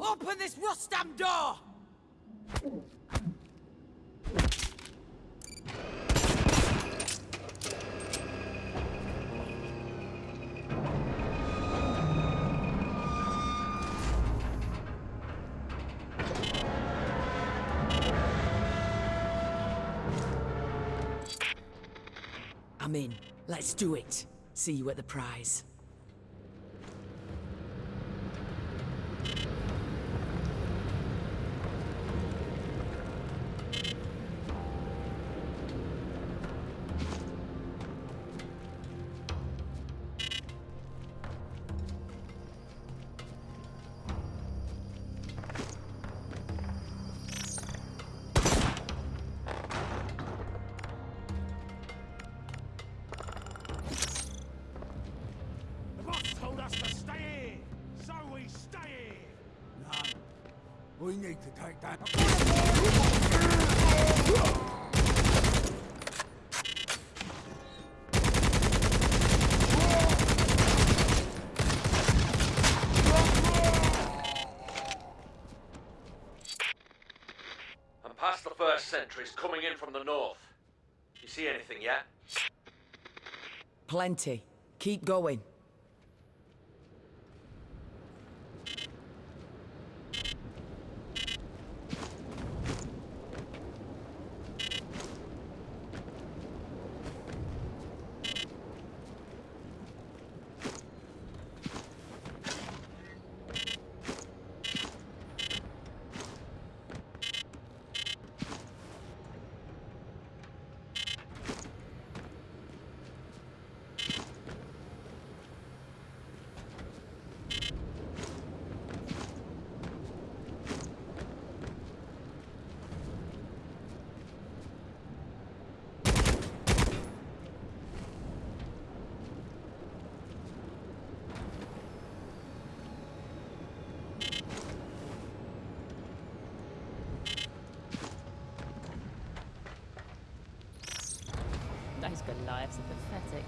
Open this Rustam door! I'm in. Let's do it. See you at the prize. We need to take that. I'm past the first sentries coming in from the north. You see anything yet? Plenty. Keep going. Those good lives are pathetic.